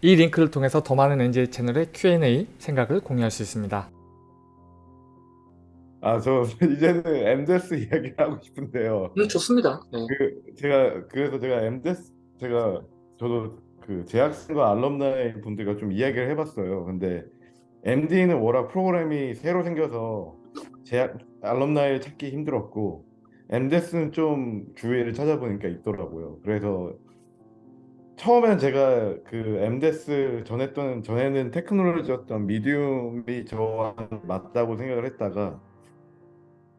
이 링크를 통해서 더 많은 NJ 채널의 Q&A 생각을 공유할 수 있습니다. 아, 저 이제는 엠데스 이야기를 하고 싶은데요. 음, 좋습니다. 네. 그 제가 그래서 제가 엠데스 제가 저도 그 재학생과 알럼나이 분들과 좀 이야기를 해봤어요. 근데 MD는 워낙 프로그램이 새로 생겨서 재학 알럼나이를 찾기 힘들었고 엠데스는 좀 주위를 찾아보니까 있더라고요. 그래서 처음엔 제가 그 엠데스 전했던 전에는 테크놀로지였던 미디움이 저와 맞다고 생각을 했다가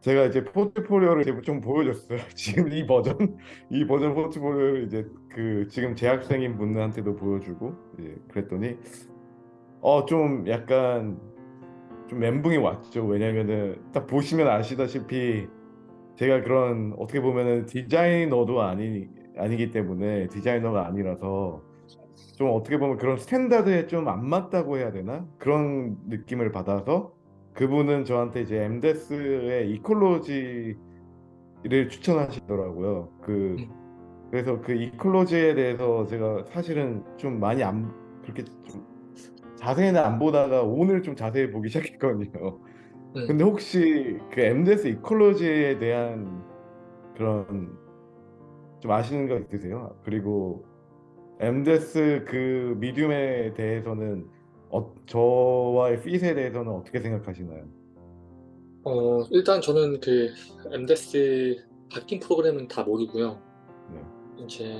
제가 이제 포트폴리오를 이제 좀 보여줬어요. 지금 이 버전, 이 버전 포트폴리오를 이제 그 지금 재학생인 분들한테도 보여주고 이제 그랬더니 어 좀 약간 좀 멘붕이 왔죠. 왜냐면은 딱 보시면 아시다시피 제가 그런 어떻게 보면은 디자이너도 아니 아니기 때문에 디자이너가 아니라서 좀 어떻게 보면 그런 standard에 좀 안 맞다고 해야 되나 그런 느낌을 받아서 그분은 저한테 이제 MDes의 ecology를 추천하시더라고요. 그 그래서 그 ecology에 대해서 제가 사실은 좀 많이 안 그렇게 좀 자세히는 안 보다가 오늘 좀 자세히 보기 시작했거든요. 네. 근데 혹시 그 MDes ecology에 대한 그런 좀 아시는 거 있으세요? 그리고 엠데스 그 미디움에 대해서는 어, 저와의 핏에 대해서는 어떻게 생각하시나요? 어, 일단 저는 그 엠데스 바뀐 프로그램은 다 모르고요. 네. 이제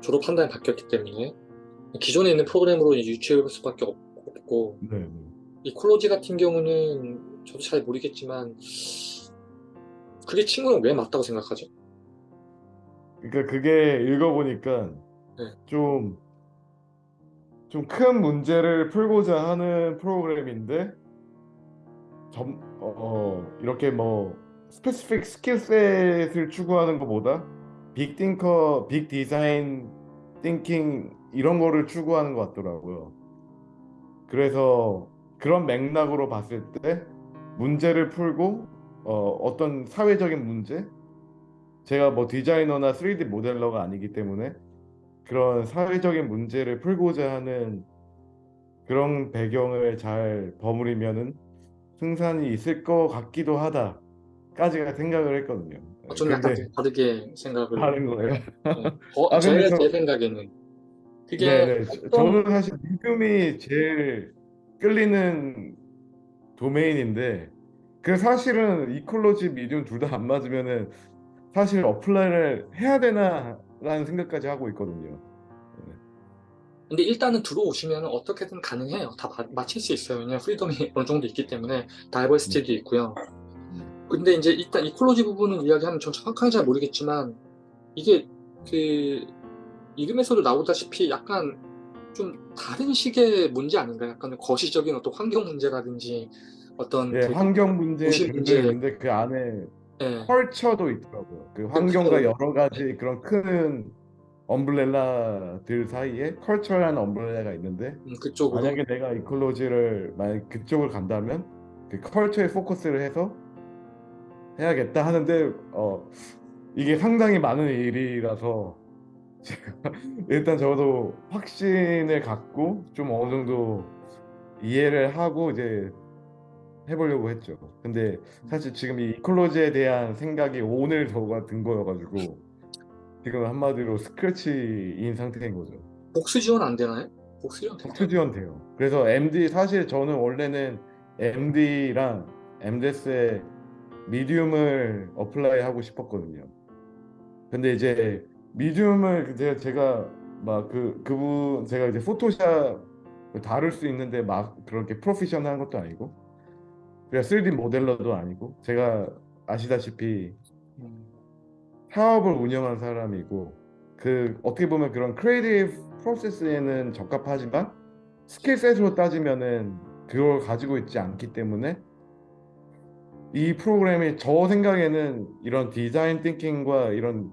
졸업 한 달에 바뀌었기 때문에 기존에 있는 프로그램으로 이제 유추해 볼 수밖에 없- 없고 네, 네. 이 콜로지 같은 경우는 저도 잘 모르겠지만 그게 친구는 왜 맞다고 생각하죠? 그러니까 그게 읽어보니까 네. 좀 좀 큰 문제를 풀고자 하는 프로그램인데 점, 어, 어, 이렇게 뭐 specific skillset을 추구하는 것보다 big thinker, big design thinking 이런 거를 추구하는 것 같더라고요. 그래서 그런 맥락으로 봤을 때 문제를 풀고 어, 어떤 사회적인 문제 제가 뭐 디자이너나 3D 모델러가 아니기 때문에 그런 사회적인 문제를 풀고자 하는 그런 배경을 잘 버무리면은 승산이 있을 것 같기도 하다 까지가 생각을 했거든요. 어, 좀 약간 좀 다르게 생각을 다른 거예요. 네. 어, 아, 제, 저- 제 생각에는 그게 네네. 저- 어떤- 저는 사실 medium이 제일 끌리는 domain인데 그 사실은 ecology medium 둘 다 안 맞으면은 사실 apply를 해야 되나라는 생각까지 하고 있거든요. 근데 일단은 들어오시면 어떻게든 가능해요. 다 마- 맞힐 수 있어요. 왜냐면 freedom이 어느 정도 있기 때문에 diversity도 있고요. 근데 이제 일단 ecology 부분을 이야기하면 전 정확하게 잘 모르겠지만 이게 그 이름에서도 나오다시피 약간 좀 다른 식의 문제 아닌가요? 약간 거시적인 어떤 환경 문제라든지 어떤 예, 그- 환경 문제 문제. 있는데 그 안에 예, 컬처도 있더라고요. 그 환경과 그쵸. 여러 가지 그런 큰 엄브렐라들 사이에 컬처라는 엄브렐라가 있는데 음, 그쪽으로 만약에 내가 이콜로지를 만약 그쪽을 간다면 그 컬처에 포커스를 해서 해야겠다 하는데 어 이게 상당히 많은 일이라서 제가 일단 저도 확신을 갖고 좀 어느 정도 이해를 하고 이제 해보려고 했죠. 근데 사실 지금 이 이콜로지에 대한 생각이 오늘 저가 든 거여가지고 지금 한마디로 스크래치인 상태인 거죠. 복수 지원 안 되나요? 복수 지원 될까요? 복수 지원 돼요. 그래서 MD 사실 저는 원래는 MD랑 MDS의 medium을 어플라이 하고 싶었거든요. 근데 이제 미디움을 제가 제가 막 그 그분 제가 이제 포토샵 다룰 수 있는데 막 그렇게 프로페셔널한 것도 아니고 그냥 3D 모델러도 아니고 제가 아시다시피 음, 사업을 운영한 사람이고 그 어떻게 보면 그런 creative process에는 적합하지만 skillset으로 따지면은 그걸 가지고 있지 않기 때문에 이 프로그램이 저 생각에는 이런 design thinking과 이런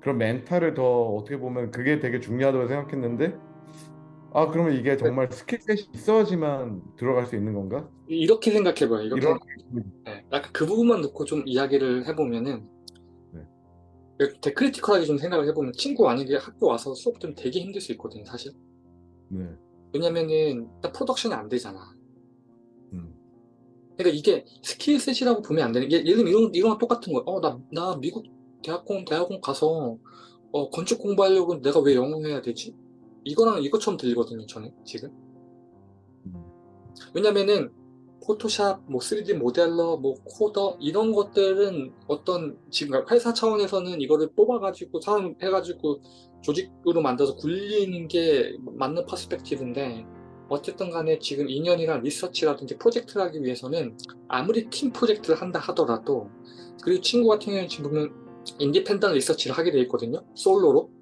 그런 멘탈을 더 어떻게 보면 그게 되게 중요하다고 생각했는데 아 그러면 이게 정말 skillset이 있어야지만 들어갈 수 있는 건가? 이렇게 생각해봐요. 이렇게 이런 네, 약간 그 부분만 놓고 좀 이야기를 해보면은 네. 되게 critical하게 좀 생각을 해보면 친구 만약에 학교 와서 수업 좀 되게 힘들 수 있거든요, 사실. 네. 왜냐면은 일단 프로덕션이 안 되잖아. 음. 그러니까 이게 skillset이라고 보면 안 되는 게 예를 들면 이런 이런 거 똑같은 거야. 어, 나, 나 미국 대학원 대학원 가서 어, 건축 공부하려고 내가 왜 영어 해야 되지? 이거랑 이것처럼 들리거든요, 저는 지금. 음. 왜냐면은 포토샵, 뭐 3D modeler, 뭐 coder 이런 것들은 어떤 지금 회사 차원에서는 이거를 뽑아가지고 사람 해가지고 조직으로 만들어서 굴리는 게 맞는 perspective인데 어쨌든 간에 지금 2년이란 리서치라든지 프로젝트를 하기 위해서는 아무리 팀 프로젝트를 한다 하더라도 그리고 친구 같은 경우는 지금 보면 independent research를 하게 돼 있거든요 솔로로 네?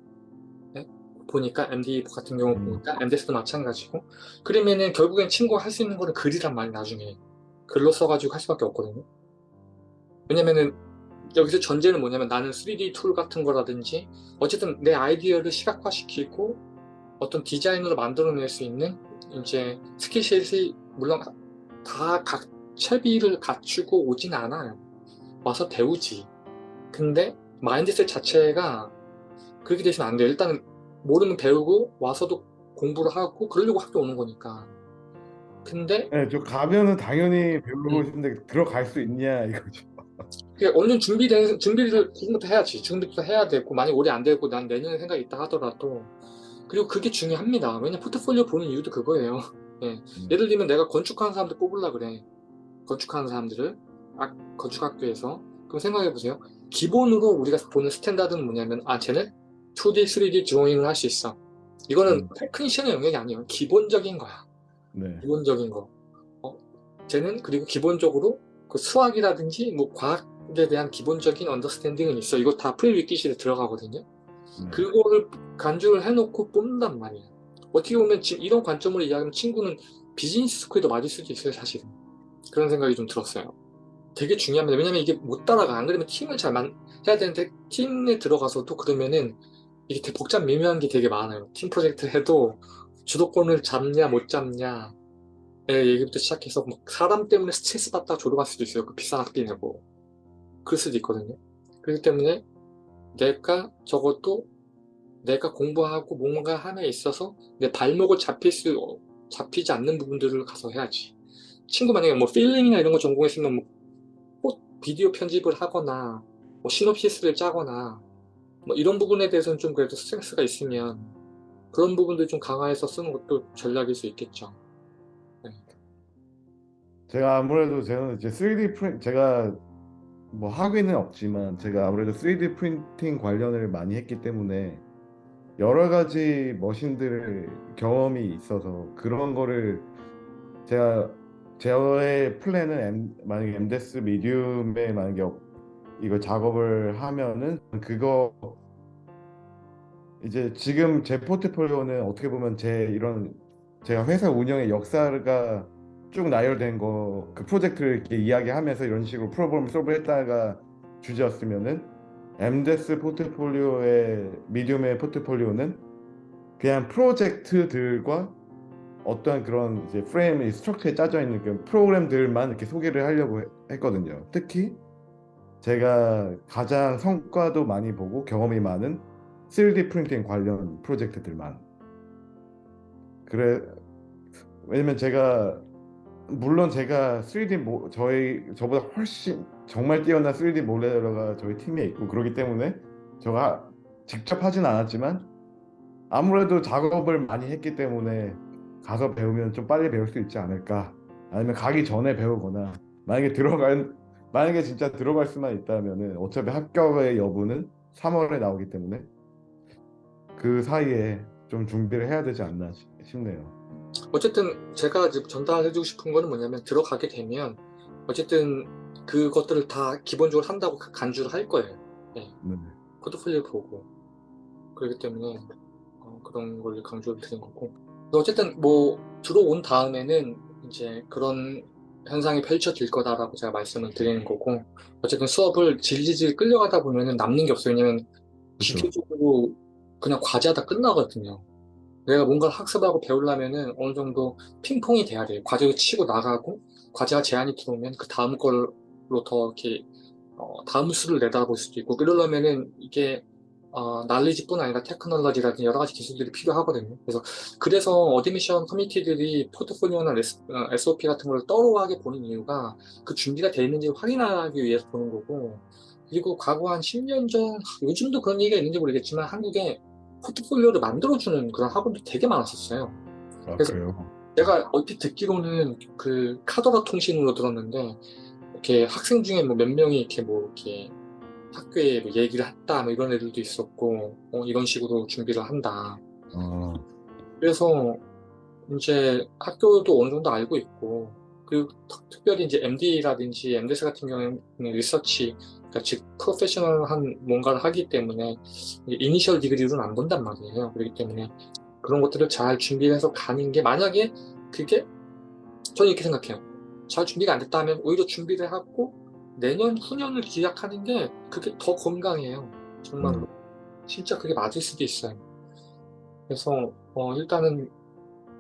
보니까 MD 같은 경우 음. 보니까 MDes도 마찬가지고 그러면은 결국엔 친구가 할 수 있는 거는 글이란 말이 나중에 글로 써가지고 할 수밖에 없거든요 왜냐면은 여기서 전제는 뭐냐면 나는 3D tool 같은 거라든지 어쨌든 내 아이디어를 시각화시키고 어떤 디자인으로 만들어낼 수 있는 이제 skill set이 물론 다 각 채비를 갖추고 오진 않아요. 와서 배우지. 근데 mindset 자체가 그렇게 되시면 안 돼요. 일단 모르면 배우고 와서도 공부를 하고 그러려고 학교 오는 거니까. 근데 네, 저 가면은 당연히 배우고 음. 싶은데 들어갈 수 있냐 이거죠. 정도 준비된 준비를 지금부터 해야지. 지금부터 해야 되고 만약 올해 안 되고 난 내년에 생각이 있다 하더라도 그리고 그게 중요합니다. 왜냐 포트폴리오 보는 이유도 그거예요. 예. 음. 예를 들면 내가 건축하는 사람들 뽑으려 그래. 건축하는 사람들을 아, 건축학교에서 그럼 생각해 보세요. 기본으로 우리가 보는 standard는 뭐냐면 아 쟤는 2D, 3D 드로잉을 할 수 있어. 이거는 음. technician의 영역이 아니에요. 기본적인 거야. 네. 기본적인 거. 어, 쟤는 그리고 기본적으로 그 수학이라든지 뭐 과학에 대한 기본적인 understanding은 있어. 이거 다 prerequisite에 들어가거든요. 네. 그거를 간주를 해놓고 뽑는단 말이야. 어떻게 보면 지금 이런 관점으로 이야기하면 친구는 business school에도 맞을 수도 있어요, 사실은. 그런 생각이 좀 들었어요. 되게 중요합니다. 왜냐면 이게 못 따라가. 안 그러면 팀을 잘 만, 해야 되는데 팀에 들어가서도 그러면은 이게 되게 복잡 미묘한 게 되게 많아요. 팀 프로젝트 해도 주도권을 잡냐 못 잡냐 의 얘기부터 시작해서 막 사람 때문에 스트레스 받다가 졸업할 수도 있어요. 그 비싼 학비 내고. 그럴 수도 있거든요. 그렇기 때문에 내가 적어도 내가 공부하고 뭔가 함에 있어서 내 발목을 잡힐 수 어, 잡히지 않는 부분들을 가서 해야지. 친구 만약에 뭐 filming이나 이런 거 전공했으면 뭐 꼭 비디오 편집을 하거나 뭐 시놉시스를 짜거나 뭐 이런 부분에 대해서는 좀 그래도 스트레스가 있으면 그런 부분들 좀 강화해서 쓰는 것도 전략일 수 있겠죠. 제가 아무래도 저는 이제 3D 프린 제가 뭐 학위는 없지만 제가 아무래도 3D 프린팅 관련을 많이 했기 때문에 여러 가지 머신들 경험이 있어서 그런 거를 제가 제의 플랜은 M, 만약에 MDES 미디움에 만약에 어- 이거 작업을 하면은 그거 이제 지금 제 포트폴리오는 어떻게 보면 제 이런 제가 회사 운영의 역사가 쭉 나열된 거 그 프로젝트를 이렇게 이야기하면서 이런 식으로 프로그램 솔브했다가 주제였으면은 MDES 포트폴리오의 미디움의 포트폴리오는 그냥 프로젝트들과 어떤 그런 이제 프레임이 스트럭처에 짜져 있는 그 프로그램들만 이렇게 소개를 하려고 해- 했거든요. 특히 제가 가장 성과도 많이 보고 경험이 많은 3D 프린팅 관련 프로젝트들만. 그래 왜냐면 제가 물론 제가 3D 모, 저희 저보다 훨씬 정말 뛰어난 3D 모델러가 저희 팀에 있고 그러기 때문에 제가 직접 하진 않았지만 아무래도 작업을 많이 했기 때문에 가서 배우면 좀 빨리 배울 수 있지 않을까 아니면 가기 전에 배우거나 만약에 들어갈 만약에 진짜 들어갈 수만 있다면은 어차피 합격의 여부는 3월에 나오기 때문에 그 사이에 좀 준비를 해야 되지 않나 싶- 싶네요. 어쨌든 제가 전달해주고 싶은 거는 뭐냐면 들어가게 되면 어쨌든 그것들을 다 기본적으로 한다고 그 간주를 할 거예요. 네. 포트폴리오 보고 그렇기 때문에 어, 그런 걸 강조를 드린 거고 어쨌든 뭐 들어온 다음에는 이제 그런 현상이 펼쳐질 거다라고 제가 말씀을 드리는 거고 어쨌든 수업을 질질질 끌려가다 보면은 남는 게 없어요. 왜냐면 그쵸. 기초적으로 그냥 과제하다 끝나거든요. 내가 뭔가를 학습하고 배우려면은 어느 정도 핑퐁이 돼야 돼요. 과제를 치고 나가고 과제가 제한이 들어오면 그 다음 걸로 더 이렇게 어, 다음 수를 내다볼 수도 있고 그러려면은 이게 어, 날리지뿐 아니라 테크놀로지라든지 여러 가지 기술들이 필요하거든요. 그래서 그래서 admission committee들이 포트폴리오나 SOP 같은 걸 thorough하게 보는 이유가 그 준비가 되어 있는지 확인하기 위해서 보는 거고 그리고 과거 한 10년 전 요즘도 그런 얘기가 있는지 모르겠지만 한국에 포트폴리오를 만들어주는 그런 학원도 되게 많았었어요. 아, 그래서- 그래요? 제가 얼핏 듣기로는 그 카더라 통신으로 들었는데 이렇게 학생 중에 뭐 몇 명이 이렇게 뭐 이렇게 학교에 뭐 얘기를 했다 뭐 이런 애들도 있었고 어, 이런 식으로 준비를 한다. 아, 그래서 이제 학교도 어느 정도 알고 있고 그리고 특- 특별히 이제 MD라든지 MDS 같은 경우에는 리서치 그러니까 즉 프로페셔널한 뭔가를 하기 때문에 이니셜 디그리로는 안 본단 말이에요. 그렇기 때문에 그런 것들을 잘 준비해서 가는 게 만약에 그게 저는 이렇게 생각해요. 잘 준비가 안 됐다 하면 오히려 준비를 하고 내년 후년을 기약하는 게 그게 더 건강해요. 정말로. 진짜 그게 맞을 수도 있어요. 그래서 어, 일단은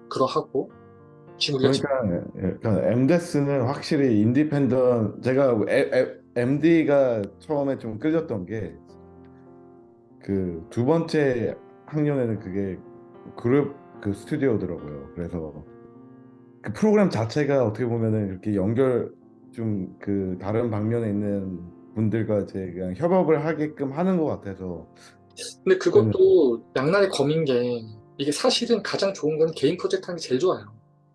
그러하고 지금 그러니까 그러니까 MDES는 확실히 인디펜던 제가 MD가 처음에 좀 끌렸던 게 그 두 번째 학년에는 그게 그룹 그 스튜디오더라고요. 그래서 그 프로그램 자체가 어떻게 보면은 이렇게 연결 좀 그 다른 방면에 있는 분들과 이제 그냥 협업을 하게끔 하는 것 같아서 근데 그것도 양날의 검인 게 이게 사실은 가장 좋은 건 개인 프로젝트 하는 게 제일 좋아요.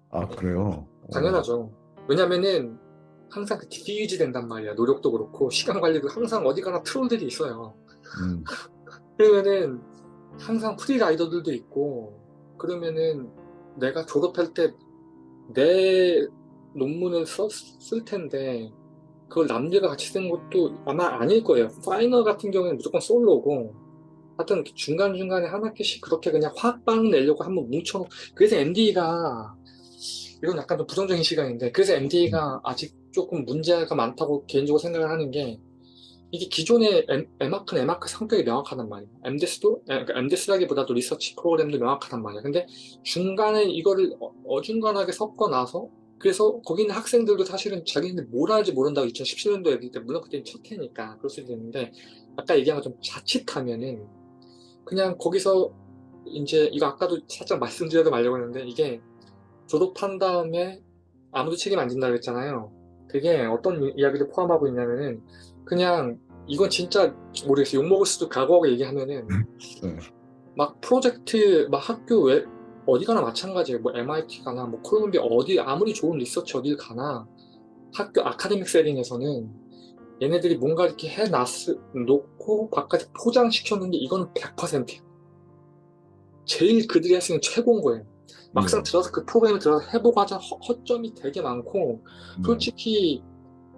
아 그래요? 당연하죠. 왜냐면은 항상 그 디퓨즈 된단 말이야. 노력도 그렇고 시간 관리도 항상 어디 가나 트롤들이 있어요. 음, 그러면은 항상 free rider들도 있고 그러면은 내가 졸업할 때 내 논문을 써- 쓸 텐데 그걸 남들과 같이 쓰는 것도 아마 아닐 거예요. final 같은 경우에는 무조건 솔로고 하여튼 중간중간에 한 학기씩 그렇게 그냥 확빵 내려고 한번 뭉쳐놓고 그래서 MD가 이건 약간 좀 부정적인 시각인데 그래서 MD가 아직 조금 문제가 많다고 개인적으로 생각을 하는 게 이게 기존의 M, M아크, M아크 성격이 명확하단 말이에요. MDS도, 그러니까 MDS라기보다도 리서치 프로그램도 명확하단 말이에요. 근데 중간에 이거를 어- 어중간하게 섞어 놔서 그래서 거기 있는 학생들도 사실은 자기네들 뭘 할지 모른다고 2017년도 애들 때 물론 그때는 첫 해니까 그럴 수도 있는데 아까 얘기한 것좀 자칫하면은 그냥 거기서 이제 이거 아까도 살짝 말씀드려도 말려고 했는데 이게 졸업한 다음에 아무도 책임 안 진다고 했잖아요. 그게 어떤 이- 이야기를 포함하고 있냐면은 그냥 이건 진짜 모르겠어요. 욕먹을 수도 각오하고 얘기하면은 네. 막 프로젝트 막 학교 외 어디 가나 마찬가지예요. 뭐 MIT 가나 뭐 콜롬비아 어디 아무리 좋은 리서치 어딜 가나 학교 아카데믹 세팅에서는 얘네들이 뭔가 이렇게 해 놓고 바깥에 포장시켰는데 이건 100%예요. 제일 그들이 할 수 있는 최고인 거예요. 막상 네. 들어서 그 프로그램에 들어서 해보고 하자 허- 허점이 되게 많고 네. 솔직히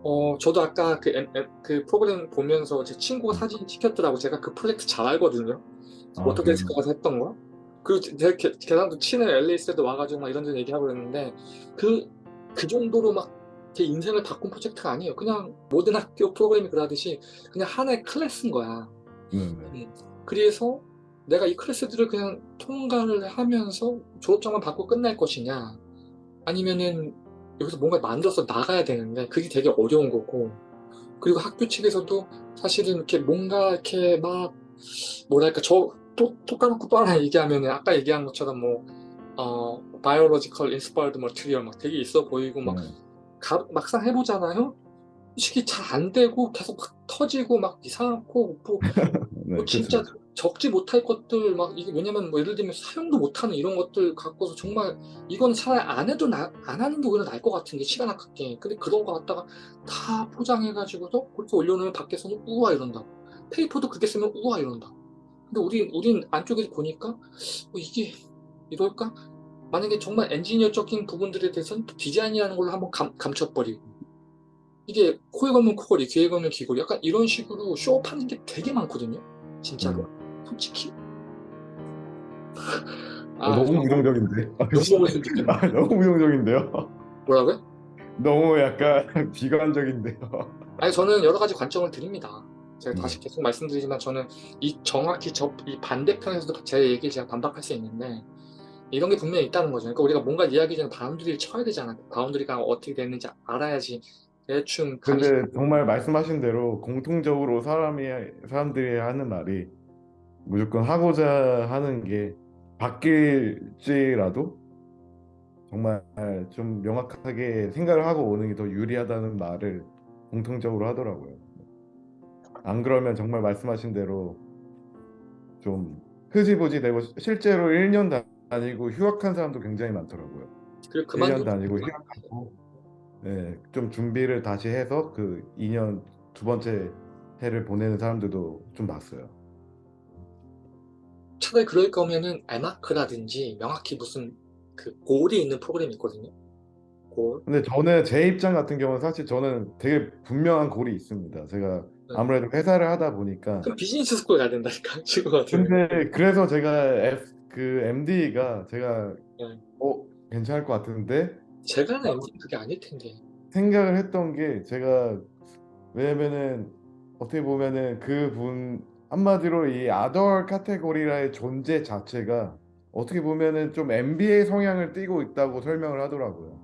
어 저도 아까 그, 엠- 엠- 그 프로그램 보면서 제 친구가 사진 찍혔더라고 제가 그 프로젝트 잘 알거든요 아, 워터데스크 가서 했던 거 그리고 제가 계- 계산도 치는 LA에서도 와가지고 막 이런저런 얘기하고 그랬는데 그, 그 정도로 막 제 인생을 바꾼 프로젝트가 아니에요. 그냥 모든 학교 프로그램이 그러듯이 그냥 하나의 클래스인 거야. 네, 네. 그래서 내가 이 클래스들을 그냥 통과를 하면서 졸업장만 받고 끝날 것이냐? 아니면은 여기서 뭔가 만들어서 나가야 되는데 그게 되게 어려운 거고. 그리고 학교 측에서도 사실은 이렇게 뭔가 이렇게 막 뭐랄까 저 또또 까놓고 또 하나 얘기하면은 아까 얘기한 것처럼 뭐 어, biological inspired material 막 되게 있어 보이고 막 네. 가- 막상 해보잖아요 솔직히 잘안 되고 계속 막 터지고 막 이상하고 뭐 네, 뭐 진짜 그쵸. 적지 못할 것들 막 이게 왜냐면 뭐 예를 들면 사용도 못하는 이런 것들 갖고서 정말 이건 차라리 안 해도 나, 안 하는 게 오히려 나을 것 같은 게 시간 아깝게 근데 그런 거 갖다가 다 포장해가지고서 그렇게 올려놓으면 밖에서는 우와 이런다고 페이퍼도 그렇게 쓰면 우와 이런다고 근데 우리 우린 안쪽에서 보니까 어, 이게 이럴까 만약에 정말 엔지니어적인 부분들에 대해서는 디자인이라는 걸로 한번 감, 감춰버리고 이게 코에 걸면 코걸이 귀에 걸면 귀걸이 약간 이런 식으로 show up하는 게 되게 많거든요 진짜로 솔직히 어, 너무 부정적인데. 아, 너무 부정적인데. 아, 너무 부정적인데요. 뭐라고요? 너무 약간 비관적인데요. 아니 저는 여러 가지 관점을 드립니다. 제가 네. 다시 계속 말씀드리지만 저는 이 정확히 저, 이 반대편에서도 제 얘기를 제가 반박할 수 있는데 이런 게 분명히 있다는 거죠. 그러니까 우리가 뭔가 이야기 전에 boundary를 쳐야 되잖아. boundary가 어떻게 됐는지 알아야지 대충 근데 정말 말씀하신 대로 공통적으로 사람이 사람들이 하는 말이 무조건 하고자 하는 게 바뀔지라도 정말 좀 명확하게 생각을 하고 오는 게 더 유리하다는 말을 공통적으로 하더라고요. 안 그러면 정말 말씀하신 대로 좀 흐지부지 되고 실제로 1년 다니고 휴학한 사람도 굉장히 많더라고요. 그리고 1년 그만두고 다니고 휴학하고 네, 좀 준비를 다시 해서 그 2년 두 번째 해를 보내는 사람들도 좀 봤어요. 차라리 그럴 거면은 M.Arch라든지 명확히 무슨 그 goal이 있는 프로그램이 있거든요. 골. 근데 저는 제 입장 같은 경우는 사실 저는 되게 분명한 goal이 있습니다. 제가 네. 아무래도 회사를 하다 보니까 그럼 business school 가야 된다니까 같은. 근데 그래서 제가 F, 그 MD가 제가 네. 어 괜찮을 것 같은데 제가 하는 MD는 그게 아닐 텐데. 생각을 했던 게 제가 왜냐면은 어떻게 보면은 그분 한마디로 이 아덜 카테고리라의 존재 자체가 어떻게 보면은 좀 MBA 성향을 띠고 있다고 설명을 하더라고요.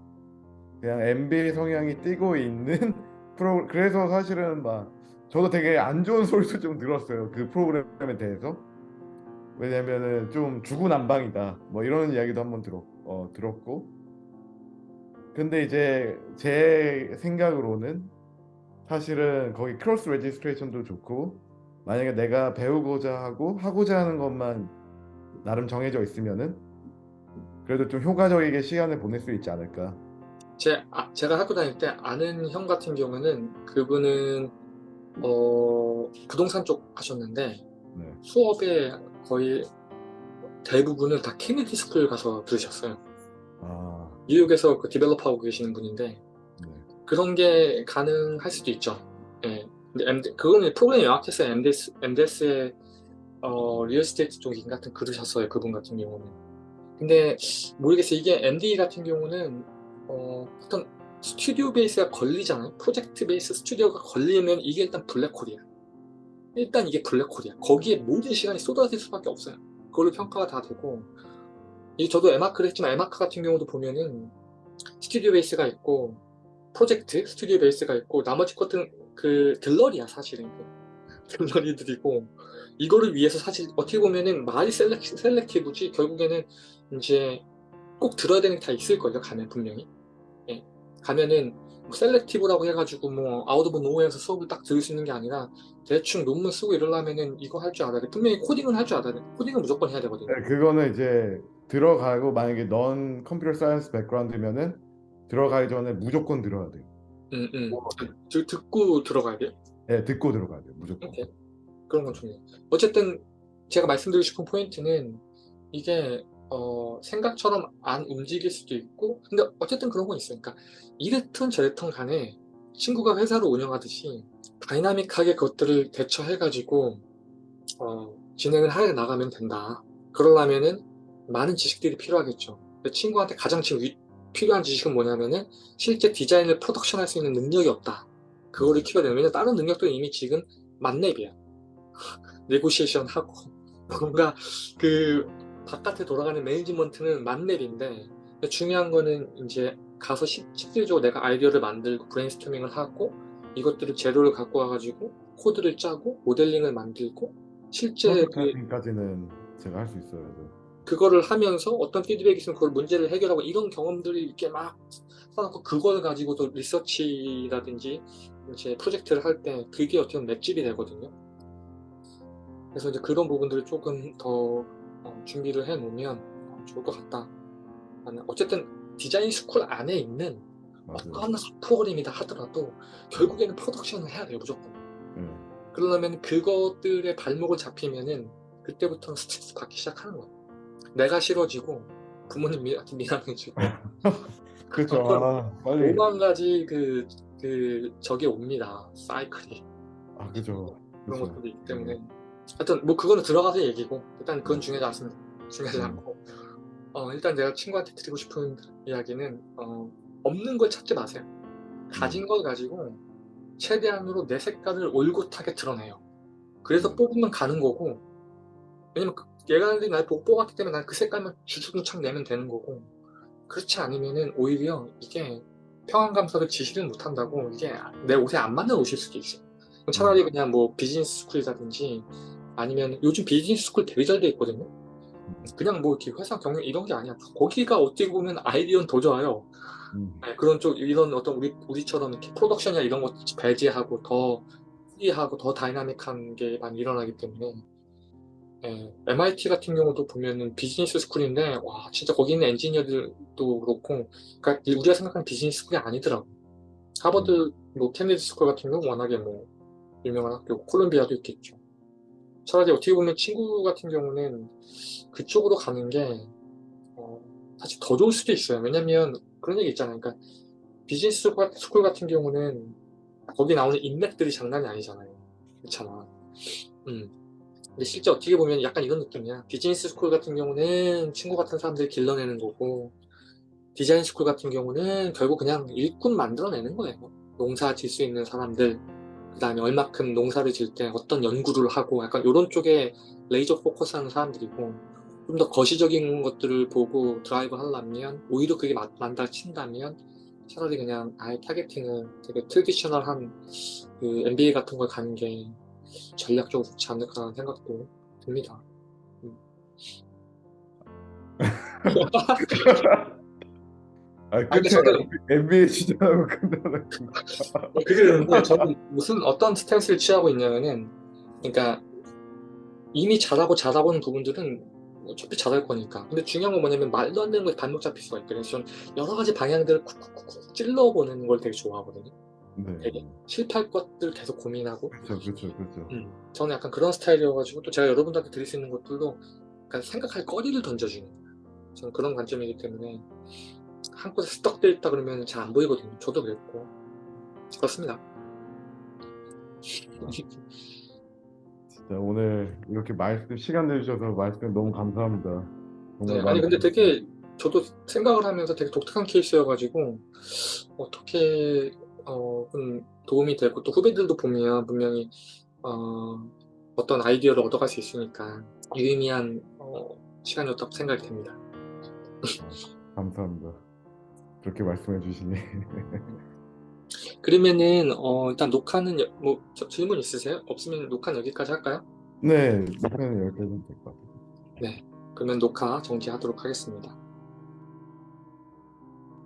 그냥 MBA 성향이 띠고 있는 프로 그래서 사실은 막 저도 되게 안 좋은 소리도 좀 들었어요. 그 프로그램에 대해서. 왜냐면은 좀 중구난방이다. 뭐 이런 이야기도 한번 들었, 어, 들었고. 근데 이제 제 생각으로는 사실은 거기 cross registration도 좋고 만약에 내가 배우고자 하고 하고자 하는 것만 나름 정해져 있으면은 그래도 좀 효과적이게 시간을 보낼 수 있지 않을까. 제, 아, 제가 학교 다닐 때 아는 형 같은 경우는 그분은 어, 부동산 쪽 하셨는데 네. 수업의 거의 대부분을 다 케네디 스쿨 가서 들으셨어요. 아, 뉴욕에서 그 develop하고 계시는 분인데 네. 그런 게 가능할 수도 있죠. 예. 근데 MD, 그거는 프로그램이 명확했어요. MDS, MDS의 어, real estate 쪽 같은 들으셨어요. 그분 같은 경우는. 근데 모르겠어요. 이게 MD 같은 경우는 어, 어떤 스튜디오 베이스가 걸리잖아요. 프로젝트 베이스 스튜디오가 걸리면 이게 일단 블랙홀이야. 일단 이게 블랙홀이야. 거기에 모든 시간이 쏟아질 수밖에 없어요. 그걸로 평가가 다 되고 이 저도 에마크를 했지만 에마크 같은 경우도 보면은 스튜디오 베이스가 있고 프로젝트 스튜디오 베이스가 있고 나머지 것들은 그 들러리야 사실은 들러리들이고 이거를 위해서 사실 어떻게 보면은 말이 selec-, selective지 결국에는 이제 꼭 들어야 되는 게 다 있을 거예요 가면 분명히 예. 가면은 뭐 selective라고 해가지고 뭐 out of nowhere에서 수업을 딱 들을 수 있는 게 아니라 대충 논문 쓰고 이러려면은 이거 할 줄 알아야 돼 분명히 코딩을 할줄 알아야 돼 코딩은 무조건 해야 되거든요 네, 그거는 이제 들어가고 만약에 non computer science background면은 들어가기 전에 무조건 들어야 돼요. 음, 음. 드- 듣고 들어가야 돼요 네, 듣고 들어가야 돼요. 무조건. 오케이. 그런 건 중요해요. 어쨌든 제가 말씀드리고 싶은 포인트는 이게 어, 생각처럼 안 움직일 수도 있고 근데 어쨌든 그런 건. 그러니까 이랬든 저랬든 간에 친구가 회사를 운영하듯이 다이나믹하게 그것들을 대처해 가지고 어, 진행을 해 나가면 된다. 그러려면은 많은 지식들이 필요하겠죠. 친구한테 가장 지금 위- 필요한 지식은 뭐냐면은 실제 디자인을 프로덕션 할 수 있는 능력이 없다. 그거를 키워야 되면 다른 능력들은 이미 지금 만렙이야. negotiation 하고 뭔가 그 바깥에 돌아가는 매니지먼트는 만렙인데 중요한 거는 이제 가서 실- 실질적으로 내가 아이디어를 만들고 브레인스토밍을 하고 이것들을 재료를 갖고 와가지고 코드를 짜고 모델링을 만들고 실제 그, 프로토타입까지는 제가 할 수 있어요. 저. 그거를 하면서 어떤 피드백이 있으면 그걸 문제를 해결하고 이런 경험들이 이렇게 막 쌓아놓고 그걸 가지고도 리서치라든지 이제 프로젝트를 할 때 그게 어떻게 보면 맷집이 되거든요. 그래서 이제 그런 부분들을 조금 더 어, 준비를 해 놓으면 어, 좋을 것 같다. 어쨌든 디자인 스쿨 안에 있는 맞아요. 어떤 프로그램이다 하더라도 결국에는 프로덕션을 해야 돼요 무조건. 네. 그러려면 그것들의 발목을 잡히면은 그때부터는 스트레스 받기 시작하는 거야. 내가 싫어지고 부모님 미, 미안해지고. 어떤 아, 빨리. 오만 가지 그, 그 저게 옵니다. 사이클이 아, 그죠. 그런 그죠. 것들이 있기 때문에 하여튼 뭐 그거는 들어가서 얘기고 일단 그건 중요하지 않습니다. 중요하지 음. 않고 어, 일단 내가 친구한테 드리고 싶은 이야기는 어, 없는 걸 찾지 마세요. 가진 걸 가지고 최대한으로 내 색깔을 올곧하게 드러내요. 그래서 뽑으면 가는 거고 왜냐면 그- 얘가들이 날 보고 뽑았기 때문에 난 그 색깔만 주구장창 내면 되는 거고 그렇지 않으면은 오히려 이게 평안감사도 지 싫으면 못한다고 이게 내 옷에 안 맞는 옷일 수도 있어. 요 차라리 그냥 뭐 비즈니스 스쿨이라든지 아니면 요즘 비즈니스 스쿨 되게 잘 돼 있거든요. 그냥 뭐 이렇게 회사 경영 이런 게 아니야. 거기가 어떻게 보면 아이디어는 더 좋아요. 음. 네, 그런 쪽 이런 어떤 우리 우리처럼 이렇게 프로덕션이나 이런 것 배제하고 더 프리하고 더 다이나믹한 게 많이 일어나기 때문에 예, MIT 같은 경우도 보면은 비즈니스 스쿨인데 와 진짜 거기 있는 엔지니어들도 그렇고 그러니까 우리가 생각하는 비즈니스 스쿨이 아니더라고. 하버드 뭐 케네디 스쿨 같은 경우 워낙에 뭐 유명한 학교 콜롬비아도 있겠죠. 차라리 어떻게 보면 친구 같은 경우는 그쪽으로 가는 게 어, 사실 더 좋을 수도 있어요. 왜냐면 그런 얘기 있잖아요. 그러니까 비즈니스 스쿨- 같은 경우는 거기 나오는 인맥들이 장난이 아니잖아요. 그렇잖아. 음. 근데 실제 어떻게 보면 약간 이런 느낌이야. 비즈니스 스쿨 같은 경우는 친구 같은 사람들 길러내는 거고, 디자인 스쿨 같은 경우는 결국 그냥 일꾼 만들어내는 거예요. 농사 질 수 있는 사람들, 그 다음에 얼마큼 농사를 질 때 어떤 연구를 하고, 약간 이런 쪽에 laser focus 하는 사람들이고, 좀 더 거시적인 것들을 보고 드라이브 하려면, 오히려 그게 마- 맞다 친다면, 차라리 그냥 아예 targeting을 되게 traditional한 그 MBA 같은 걸 가는 게 전략적으로 좋지 않을까라는 생각도 듭니다. 음. 아 근데 끝에 저는- MBA 시즌하고 끝나는 그게 저는 무슨 어떤 stance를 취하고 있냐면은 그러니까 이미 잘하고 잘하고 있는 부분들은 어차피 잘할 거니까. 근데 중요한 건 뭐냐면 말도 안 되는 거에 발목 잡힐 수가 있거든요. 저는 여러 가지 방향들을 쿡쿡쿡 찔러보는 걸 되게 좋아하거든요. 네. 되게 실패할 것들 계속 고민하고. 그렇죠 그렇죠 그렇죠 음, 저는 약간 그런 스타일이어가지고 또 제가 여러분들한테 드릴 수 있는 것들도 약간 생각할 거리를 던져주는. 저는 그런 관점이기 때문에 한 곳에 스떡돼 있다 그러면 잘 안 보이거든요. 저도 그랬고 그렇습니다. 진짜 오늘 이렇게 말씀 시간 내주셔서 말씀 너무 감사합니다 네, 아니 근데 되게 저도 생각을 하면서 되게 독특한 케이스여가지고 어떻게 어, 좀 도움이 되고 또 후배들도 보면 분명히 어, 어떤 아이디어를 얻어갈 수 있으니까 유의미한 어, 시간이었다고 생각이 됩니다. 감사합니다 그렇게 말씀해 주시니 그러면은 어, 일단 녹화는 여- 뭐 저- 질문 있으세요? 없으면 녹화는 여기까지 할까요? 네 목표는 여기까지 될것 같아요 네. 그러면 녹화 정지하도록 하겠습니다.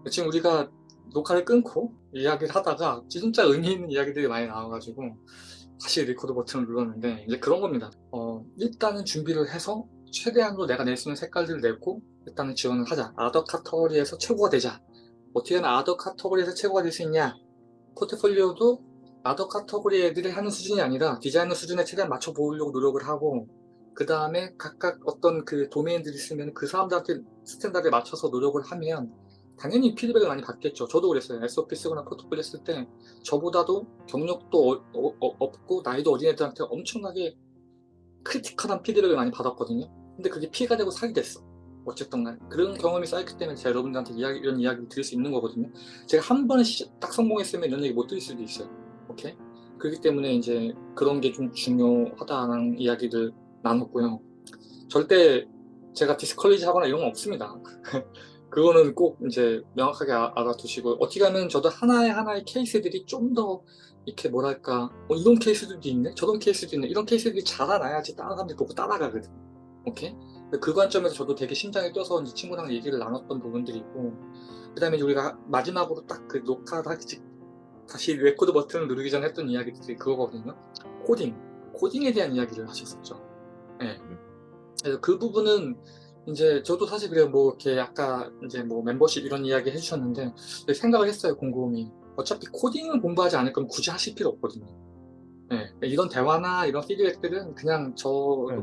지금 우리가 녹화를 끊고 이야기를 하다가 진짜 의미 있는 이야기들이 많이 나와가지고 다시 리코드 버튼을 눌렀는데 이제 그런 겁니다. 어, 일단은 준비를 해서 최대한으로 내가 낼 수 있는 색깔들을 내고 일단은 지원을 하자. other category에서 최고가 되자. 어떻게 하면 other category에서 최고가 될 수 있냐? 포트폴리오도 other category 애들이 하는 수준이 아니라 디자이너 수준에 최대한 맞춰 보이려고 노력을 하고 그 다음에 각각 어떤 그 도메인들이 있으면 그 사람들한테 standard에 맞춰서 노력을 하면 당연히 피드백을 많이 받겠죠. 저도 그랬어요. SOP 쓰거나 포트폴리오 쓸 때 저보다도 경력도 어- 어- 어- 없고 나이도 어린 애들한테 엄청나게 critical한 피드백을 많이 받았거든요. 근데 그게 피가 되고 살이 됐어. 어쨌든 간 그런 경험이 쌓였기 때문에 제가 여러분들한테 이야기, 이런 이야기를 드릴 수 있는 거거든요. 제가 한 번에 시- 딱 성공했으면 이런 얘기 못 드릴 수도 있어요. 오케이? 그렇기 때문에 이제 그런 게 좀 중요하다는 이야기를 나눴고요. 절대 제가 디스컬리지 하거나 이런 건 없습니다. 그거는 꼭 이제 명확하게 아- 알아두시고 어떻게 하면 저도 하나의 하나의 케이스들이 좀 더 이렇게 뭐랄까 어, 이런 케이스들도 있네 저런 케이스도 있네 이런 케이스들이 자라나야지 다른 사람들이 보고 따라가거든 오케이 그 관점에서 저도 되게 심장에 뛰어서 이제 친구랑 얘기를 나눴던 부분들이 있고 그 다음에 우리가 마지막으로 딱그 하기 직 다시 레코드 버튼을 누르기 전에 했던 이야기들이 그거거든요. 코딩 코딩에 대한 이야기를 하셨었죠. 네. 그래서 그 부분은 이제 저도 사실 그래요 뭐 이렇게 아까 이제 뭐 멤버십 이런 이야기 해주셨는데 생각을 했어요 곰곰이. 어차피 코딩을 공부하지 않을 거면 굳이 하실 필요 없거든요 네, 이런 대화나 이런 피드백들은 그냥 저 네.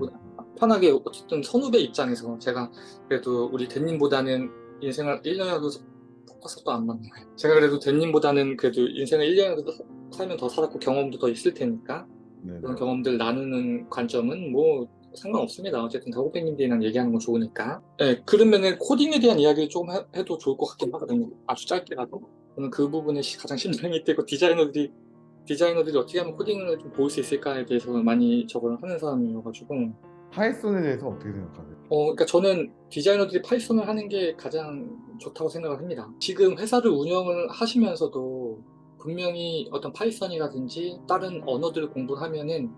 편하게 어쨌든 선후배 입장에서 제가 그래도 우리 대님보다는 인생을 1년이라도 포커스도 안 맞네 제가 그래도 대님보다는 그래도 인생을 1년이라도 살면 더 살았고 경험도 더 있을 테니까 네. 그런 경험들 나누는 관점은 뭐 상관없습니다. 어쨌든 다고백님들이랑 얘기하는 건 좋으니까. 네, 그러면은 코딩에 대한 이야기를 조금 해, 해도 좋을 것 같긴 하거든요. 아주 짧게라도. 저는 그 부분에 시- 가장 심장이 뛰고 디자이너들이 디자이너들이 어떻게 하면 코딩을 좀 보일 수 있을까에 대해서 많이 적응을 하는 사람이어가지고 파이썬에 대해서 어떻게 생각하세요? 어, 그러니까 저는 디자이너들이 파이썬을 하는 게 가장 좋다고 생각을 합니다. 지금 회사를 운영을 하시면서도 분명히 어떤 파이썬이라든지 다른 언어들을 공부를 하면은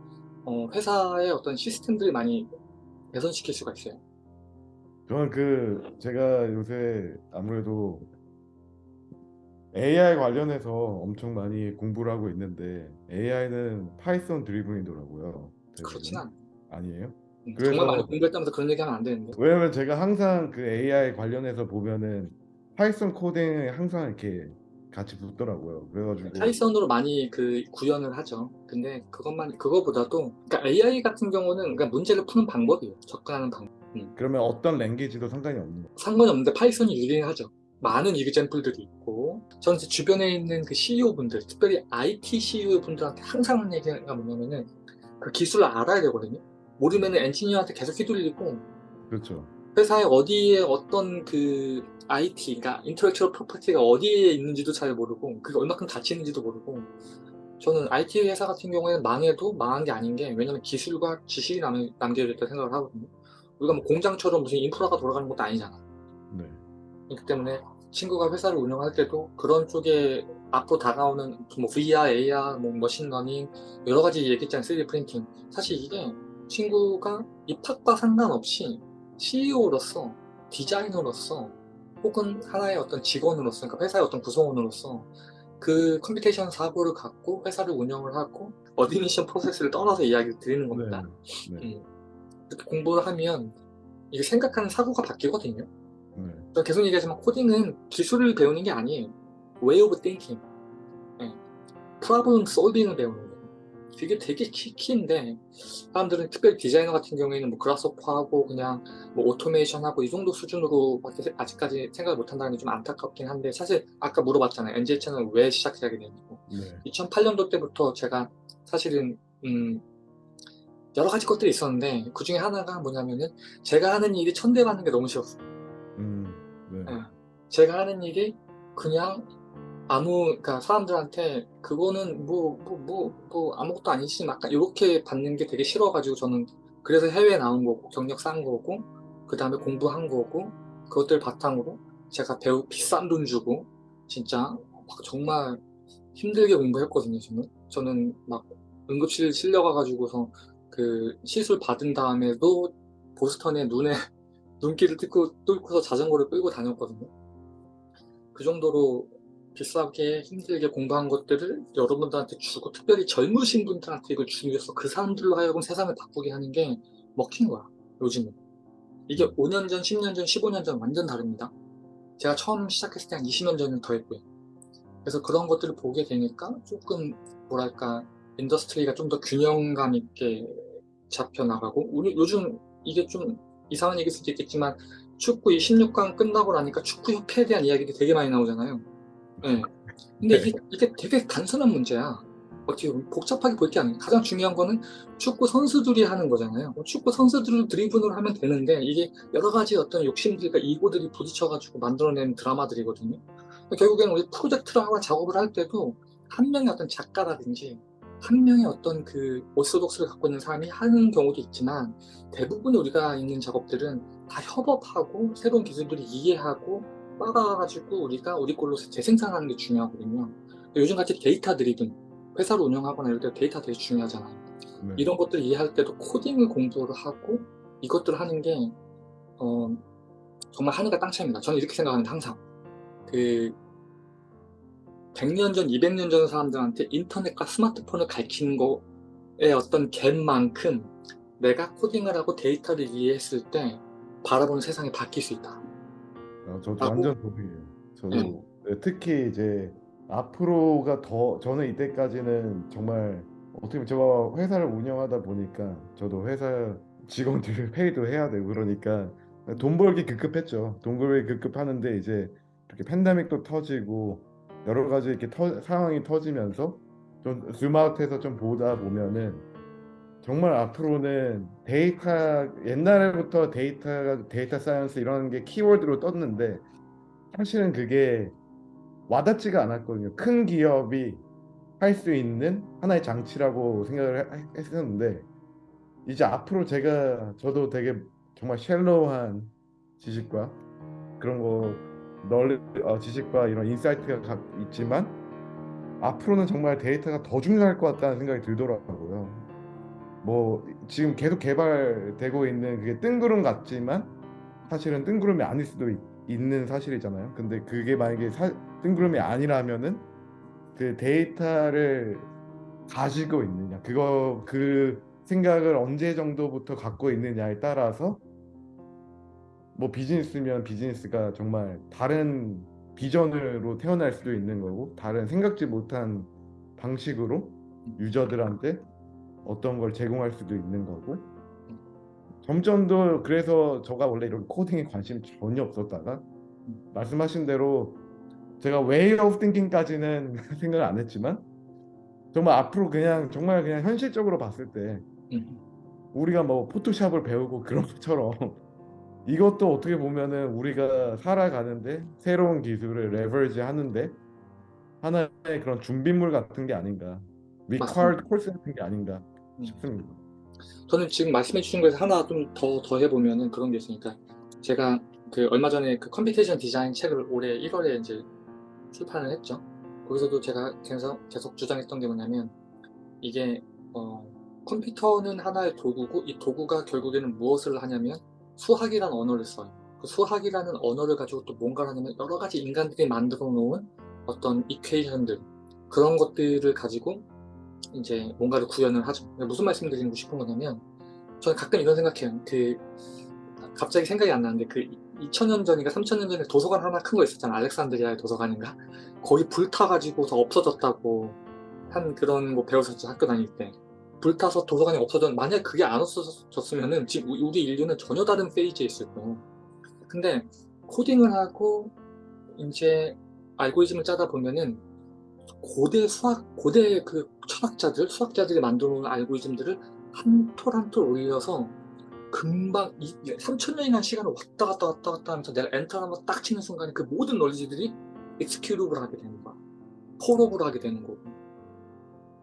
어, 회사의 어떤 시스템들을 많이 개선시킬 수가 있어요. 저는 그 제가 요새 아무래도 AI 관련해서 엄청 많이 공부를 하고 있는데 AI는 파이썬 driven이더라고요. 그렇진 않아요. 아니에요? 음, 그래서- 정말 많이 공부했다면서 그런 얘기하면 안 되는데. 왜냐면 제가 항상 그 AI 관련해서 보면은 파이썬 코딩에 항상 이렇게 같이 붙더라고요. 그래가지고 파이썬으로 많이 그 구현을 하죠. 근데 그것만 그거보다도 그러니까 AI 같은 경우는 그러니까 문제를 푸는 방법이에요. 접근하는 방법. 그러면 어떤 language도 상관이 없는 거예요. 상관이 없는데 파이썬이 유리는 하죠. 많은 example들이 있고 저는 제 주변에 있는 그 CEO 분들, 특별히 IT CEO 분들한테 항상 하는 얘기가 뭐냐면은 그 기술을 알아야 되거든요. 모르면은 엔지니어한테 계속 휘둘리고 그렇죠. 회사에 어디에 어떤 그 IT, 그러니까 intellectual property가 어디에 있는지도 잘 모르고 그게 얼마큼 가치 있는지도 모르고 저는 IT 회사 같은 경우에는 망해도 망한 게 아닌 게 왜냐면 기술과 지식이 남, 남겨야 된다 생각을 하거든요. 우리가 뭐 공장처럼 무슨 인프라가 돌아가는 것도 아니잖아. 네. 그렇기 때문에 친구가 회사를 운영할 때도 그런 쪽에 앞으로 다가오는 뭐 VR, AR, 뭐 머신러닝 여러 가지 얘기했잖아요. 3D 프린팅. 사실 이게 친구가 입학과 상관없이 CEO로서 디자이너로서 혹은 하나의 어떤 직원으로서 그러니까 회사의 어떤 구성원으로서 그 computation 사고를 갖고 회사를 운영을 하고 admission 프로세스를 떠나서 이야기를 드리는 겁니다. 네. 네. 음. 이렇게 공부를 하면 이게 생각하는 사고가 바뀌거든요. 네. 저 계속 얘기하지만 코딩은 기술을 배우는 게 아니에요. way of thinking. 예. problem solving을 배우는 거예요. 그게 되게 키, 키인데 사람들은 특별히 디자이너 같은 경우에는 뭐 그라스호퍼하고 그냥 뭐 오토메이션하고 이 정도 수준으로밖에 아직까지 생각을 못 한다는 게 좀 안타깝긴 한데 사실 아까 물어봤잖아요. NJ 채널 왜 시작하게 됐냐고. 네. 2008년도 때부터 제가 사실은 음 여러 가지 것들이 있었는데 그 중에 하나가 뭐냐면은 제가 하는 일이 천대받는 게 너무 싫었어요. 제가 하는 일이 그냥 아무 그러니까 사람들한테 그거는 뭐 뭐 뭐 뭐 아무것도 아니지 약간 이렇게 받는 게 되게 싫어가지고 저는 그래서 해외 나온 거고 경력 쌓은 거고 그 다음에 공부한 거고 그것들 바탕으로 제가 배우 비싼 돈 주고 진짜 막 정말 힘들게 공부했거든요 저는 저는 막 응급실 실려가가지고서 그 시술 받은 다음에도 보스턴에 눈에 눈길을 뚫고, 뚫고서 자전거를 끌고 다녔거든요. 그 정도로 비싸게 힘들게 공부한 것들을 여러분들한테 주고 특별히 젊으신 분들한테 이걸 주기 위해서 그 사람들로 하여금 세상을 바꾸게 하는 게 먹힌 거야 요즘은. 이게 5년 전, 10년 전, 15년 전 완전 다릅니다. 제가 처음 시작했을 때 한 20년 전은 더 했고요. 그래서 그런 것들을 보게 되니까 조금 뭐랄까 industry가 좀 더 균형감 있게 잡혀나가고 우리 요즘 이게 좀 이상한 얘기일 수도 있겠지만 축구 이 16강 끝나고 나니까 축구협회에 대한 이야기도 되게 많이 나오잖아요. 네. 근데 이게, 이게 되게 단순한 문제야. 어떻게 보면 복잡하게 볼 게 아니에요. 가장 중요한 거는 축구 선수들이 하는 거잖아요. 축구 선수들을 driven으로 하면 되는데 이게 여러 가지 어떤 욕심들과 ego들이 부딪혀가지고 만들어낸 드라마들이거든요. 결국에는 우리 프로젝트를 하고 작업을 할 때도 한 명의 어떤 작가라든지 한 명의 어떤 그 orthodox를 갖고 있는 사람이 하는 경우도 있지만 대부분 우리가 있는 작업들은 다 협업하고 새로운 기술들을 이해하고 따라가지고 우리가 우리 걸로 재생산하는 게 중요하거든요. 요즘같이 데이터 driven 회사를 운영하거나 이럴 때 데이터 되게 중요하잖아요. 네. 이런 것들을 이해할 때도 코딩을 공부를 하고 이것들을 하는 게 어, 정말 하늘과 땅 차이입니다. 저는 이렇게 생각하는데 항상 그 100년 전, 200년 전 사람들한테 인터넷과 스마트폰을 가르치는 거에 어떤 갭만큼 내가 코딩을 하고 데이터를 이해했을 때 바라보는 세상이 바뀔 수 있다. 아, 저도 하고- 완전 동의해요. 저도 음. 네, 특히 이제 앞으로가 더 저는 이때까지는 정말 어떻게 보면 제가 회사를 운영하다 보니까 저도 회사 직원들 pay도 해야 되고 그러니까 돈 벌기 급급했죠. 돈 벌기 급급하는데 이제 이렇게 팬데믹도 터지고 여러 가지 이렇게 터- 상황이 터지면서 좀 스마트해서 좀 보다 보면은 정말 앞으로는 데이터 옛날부터 데이터가 데이터 science 이런 게 키워드로 떴는데 사실은 그게 와닿지가 않았거든요. 큰 기업이 할 수 있는 하나의 장치라고 생각을 해- 했었는데 이제 앞으로 제가 저도 되게 정말 shallow한 지식과 그런 거널 어, 지식과 이런 insight가 가- 있지만 앞으로는 정말 데이터가 더 중요할 것 같다는 생각이 들더라고요. 뭐 지금 계속 개발되고 있는 그게 뜬구름 같지만 사실은 뜬구름이 아닐 수도 있, 는 사실이잖아요. 근데 그게 만약에 사, 뜬구름이 아니라면은 그 데이터를 가지고 있느냐 그거 그 생각을 언제 정도부터 갖고 있느냐에 따라서 뭐 비즈니스면 비즈니스가 정말 다른 비전으로 태어날 수도 있는 거고 다른 생각지 못한 방식으로 유저들한테 어떤 걸 제공할 수도 있는 거고 점점 더 그래서 저가 원래 이런 코딩에 관심이 전혀 없었다가 말씀하신 대로 제가 way of thinking까지는 생각을 안 했지만 정말 앞으로 그냥 정말 그냥 현실적으로 봤을 때 음. 우리가 뭐 포토샵을 배우고 그런 것처럼 이것도 어떻게 보면은 우리가 살아가는데 새로운 기술을 레버리지 하는데 하나의 그런 준비물 같은 게 아닌가 required course 같은 게 아닌가 음. 싶습니다. 저는 지금 말씀해 주신 거에서 하나 좀 더 더 해 보면은 그런 게 있으니까 제가 그 얼마 전에 그 computation 디자인 책을 올해 1월에 이제 출판을 했죠. 거기서도 제가 계속, 계속 주장했던 게 뭐냐면 이게 어, 컴퓨터는 하나의 도구고 이 도구가 결국에는 무엇을 하냐면 수학이라는 언어를 써요. 그 수학이라는 언어를 가지고 또 뭔가를 하냐면 여러 가지 인간들이 만들어 놓은 어떤 equation들 그런 것들을 가지고 이제 뭔가를 구현을 하죠. 무슨 말씀 드리고 싶은 거냐면 저는 가끔 이런 생각해요. 그 갑자기 생각이 안 나는데 그 2000년 전인가 3000년 전에 도서관 하나 큰 거 있었잖아. 알렉산드리아의 도서관인가? 거기 불타가지고서 없어졌다고 한 그런 거 배웠었죠. 학교 다닐 때. 불타서 도서관이 없어졌 만약 그게 안 없어졌으면 은 지금 우리 인류는 전혀 다른 페이지에 있을 거예요. 근데 코딩을 하고 이제 알고리즘을 짜다 보면은 고대 수학, 고대 그 철학자들, 수학자들이 만들어 놓은 알고리즘들을 한 톨 한 톨 올려서 금방 3천년이라는 시간을 왔다 갔다 왔다 갔다 하면서 내가 엔터를 한번 딱 치는 순간에 그 모든 knowledge들이 executable 하게 되는 거야. 폴업을 하게 되는 거고,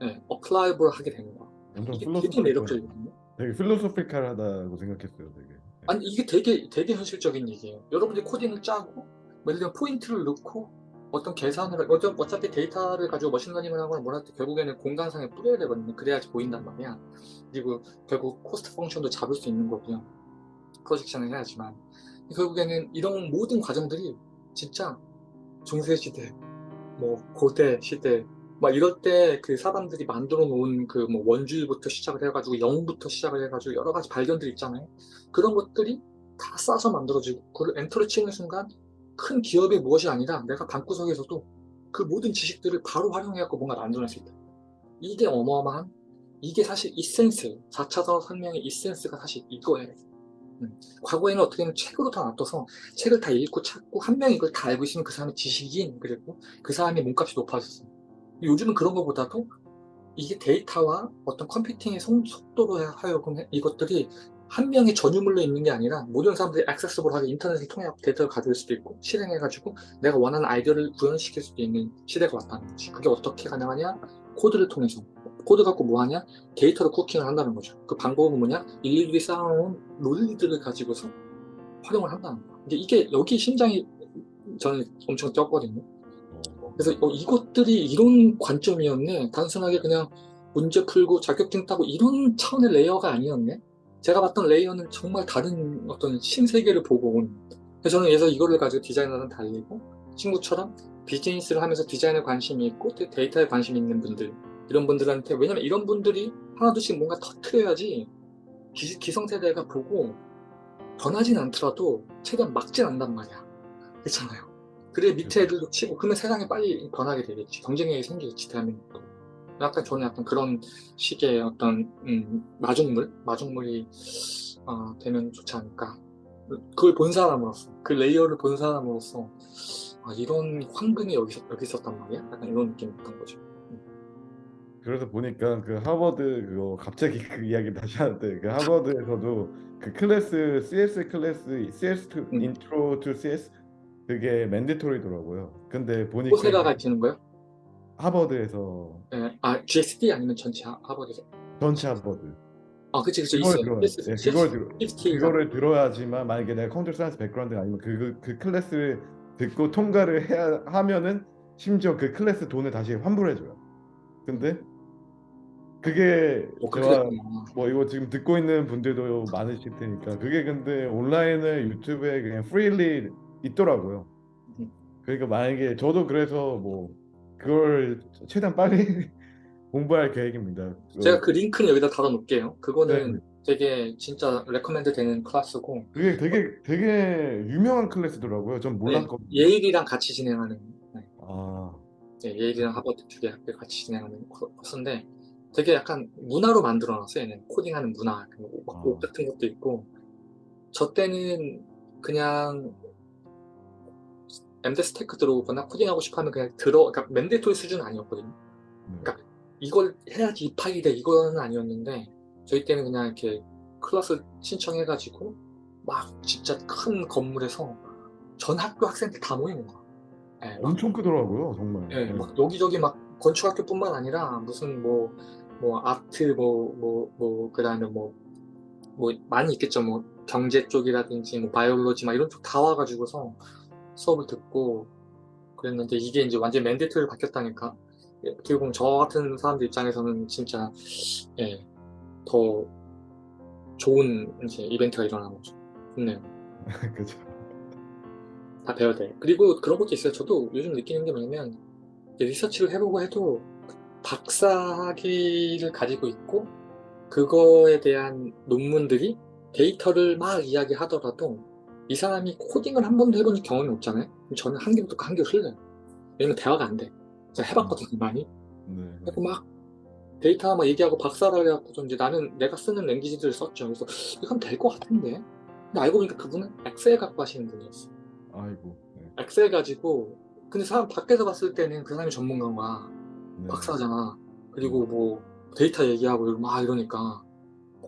네, applyable 하게 되는 거야. 이게 되게 매력적이거든요. 되게 philosophical하다고 생각했어요. 되게. 아니 이게 되게 되게 현실적인 얘기예요. 여러분들이 코딩을 짜고 뭐 예를 들면 포인트를 넣고 어떤 계산을 어차- 어차피 데이터를 가지고 머신러닝을 하거나 뭐 할 때 결국에는 공간상에 뿌려야 되거든요. 그래야지 보인단 말이야. 그리고 결국 cost function도 잡을 수 있는 거고요. projection을 해야지만 결국에는 이런 모든 과정들이 진짜 중세 시대, 뭐 고대 시대 막 이럴 때 그 사람들이 만들어 놓은 그 뭐 원주부터 시작을 해가지고 영부터 시작을 해가지고 여러 가지 발견들 있잖아요. 그런 것들이 다 싸서 만들어지고 그걸 엔터를 치는 순간 큰 기업의 무엇이 아니라 내가 방구석에서도 그 모든 지식들을 바로 활용해갖고 뭔가 만들어낼 수 있다. 이게 어마어마한 이게 사실 이센스예요. 4차 산업혁명의 이센스가 사실 이거예요. 음. 과거에는 어떻게 보면 책으로 다 놔둬서 책을 다 읽고 찾고 한 명이 이걸 다 알고 있으면 그 사람이 지식인 그리고 그 사람의 몸값이 높아졌어요. 요즘은 그런 것보다도 이게 데이터와 어떤 컴퓨팅의 속- 속도로 하여금 이것들이 한 명의 전유물로 있는 게 아니라 모든 사람들이 액세스블하게 인터넷을 통해 데이터를 가져올 수도 있고 실행해가지고 내가 원하는 아이디어를 구현시킬 수도 있는 시대가 왔다는 거지. 그게 어떻게 가능하냐? 코드를 통해서. 코드 갖고 뭐 하냐? 데이터를 cooking을 한다는 거죠. 그 방법은 뭐냐? 일일이 쌓아놓은 논리들을 가지고서 활용을 한다는 거야. 근데 이게 여기 심장이 저는 엄청 뛰었거든요. 어, 그래서 어, 이것들이 이런 관점이었네. 단순하게 그냥 문제 풀고 자격증 따고 이런 차원의 layer가 아니었네. 제가 봤던 layer는 정말 다른 어떤 신세계를 보고 온. 그래서 저는 그래서 이거를 가지고 디자이너는 달리고 친구처럼 비즈니스를 하면서 디자인에 관심이 있고 또 데이터에 관심이 있는 분들 이런 분들한테 왜냐면 이런 분들이 하나둘씩 뭔가 터트려야지 기, 기성세대가 보고 변하진 않더라도 최대한 막진 않단 말이야. 그렇잖아요. 그래 밑에 애들도 치고 그러면 세상이 빨리 변하게 되겠지 경쟁력이 생기겠지 대한민국도 약간 저는 약간 그런 식의 어떤 음, 마중물 마중물이 어, 되면 좋지 않을까 그걸 본 사람으로서 그 layer를 본 사람으로서 아, 이런 황금이 여기, 여기 있었단 말이야 약간 이런 느낌이었던 거죠 그래서 보니까 그 하버드 그거 갑자기 그 이야기 다시 하는데 그 하버드에서도 그 클래스 CS 클래스 CS to, 음. Intro to CS 그게 mandatory더라고요. 근데 보니까 호세가 가르치는 거요? 하버드에서 예, 아 GSD 아니면 전체 하- 하버드에서 전체 하버드 아 그치 그치 그걸 들어 네, 그걸 들어 CST 가. 그거를 들어야지만 만약에 내가 computer science background가 아니면 그, 그 클래스를 듣고 통과를 해야 하면은 심지어 그 클래스 돈을 다시 환불해줘요. 근데 그게 어, 제가. 뭐 이거 지금 듣고 있는 분들도 많으실 테니까 그게 근데 온라인에 유튜브에 그냥 freely 있더라고요. 음. 그러니까 만약에 저도 그래서 뭐 그걸 최대한 빨리 공부할 계획입니다. 제가 그 링크는 여기다 달아놓을게요. 그거는 네. 되게 진짜 recommend 되는 클래스고 그게 되게 되게 유명한 클래스더라고요. 전 몰랐거든요. 네, 예일이랑 같이 진행하는 네, 아, 네, 예일이랑 하버드 두개 학교 같이 진행하는 코- 코스인데 되게 약간 문화로 만들어놨어요. 얘는 코딩하는 문화, 그 옷, 아. 옷 같은 것도 있고 저 때는 그냥 MDes Tech 들어오거나 코딩하고 싶어하면 그냥 들어, 그러니까 mandatory 수준은 아니었거든요. 네. 그러니까 이걸 해야지 이 파일이 돼 이거는 아니었는데 저희 때는 그냥 이렇게 클래스 신청해가지고 막 진짜 큰 건물에서 전 학교 학생들 다 모이는 거야. 예, 막, 엄청 크더라고요, 정말. 예, 막 여기저기 막 건축학교뿐만 아니라 무슨 뭐뭐 아트 뭐 뭐 뭐 그다음에 뭐뭐 많이 있겠죠 뭐 경제 쪽이라든지 뭐 biology 막 이런 쪽 다 와가지고서 수업을 듣고 그랬는데 이게 이제 완전 맨데이터리로 바뀌었다니까 예, 어떻게 보면 저 같은 사람들 입장에서는 진짜 예, 더 좋은 이제 이벤트가 일어나는 거죠. 좋네요. 그죠. 다 배워야 돼. 그리고 그런 것도 있어요. 저도 요즘 느끼는 게 뭐냐면 리서치를 해보고 해도 박사 학위를 가지고 있고 그거에 대한 논문들이 데이터를 막 이야기하더라도 이 사람이 코딩을 한 번도 해본 경험이 없잖아요. 그럼 저는 한 귀로 듣고 한 귀로 흘려요. 왜냐면 대화가 안 돼. 제가 해봤거든요, 많이. 네. 그래서 막 데이터 막 얘기하고 박사를 해갖고 이제 나는 내가 쓰는 language들을 썼죠. 그래서 이건 될 것 같은데. 근데 알고 보니까 그분은 엑셀 갖고 하시는 분이었어요. 아이고. 네. 엑셀 가지고 근데 사람 밖에서 봤을 때는 그 사람이 전문가인 거야. 네. 박사잖아. 그리고 뭐 데이터 얘기하고 막 이러니까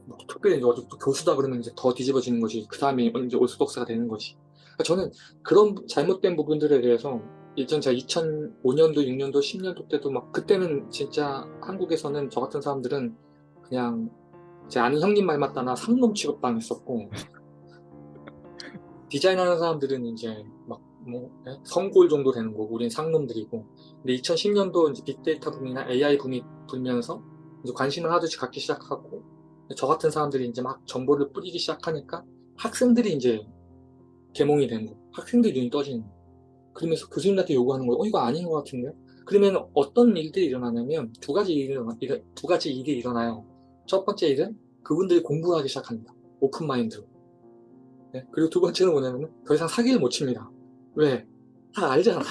뭐 특별히 또 교수다 그러면 이제 더 뒤집어지는 거지. 그 사람이 이제 올스독스가 되는 거지. 그러니까 저는 그런 잘못된 부분들에 대해서 예전 제가 2005년도, 6년도, 10년도 때도 막 그때는 진짜 한국에서는 저 같은 사람들은 그냥 제 아는 형님 말 맞다나 상놈 취급당했었고 디자인하는 사람들은 이제 막 뭐 성골 정도 되는 거고 우린 상놈들이고 근데 2010년도 이제 빅데이터 붐이나 AI 붐이 불면서 관심을 하듯이 갖기 시작하고 저 같은 사람들이 이제 막 정보를 뿌리기 시작하니까 학생들이 이제 개몽이 된 거. 학생들이 눈이 떠지는 거. 그러면서 교수님한테 요구하는 거예요. 어, 이거 아닌 것 같은데? 그러면 어떤 일들이 일어나냐면 두 가지 일이, 일어나, 일- 두 가지 일이 일어나요. 첫 번째 일은 그분들이 공부하기 시작합니다. 오픈마인드로. 네? 그리고 두 번째는 뭐냐면 더 이상 사기를 못 칩니다. 왜? 다 알잖아.